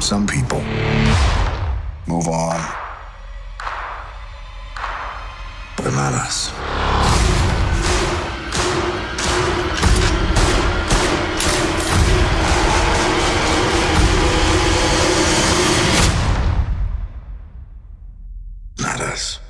Some people move on, but not us. Not us.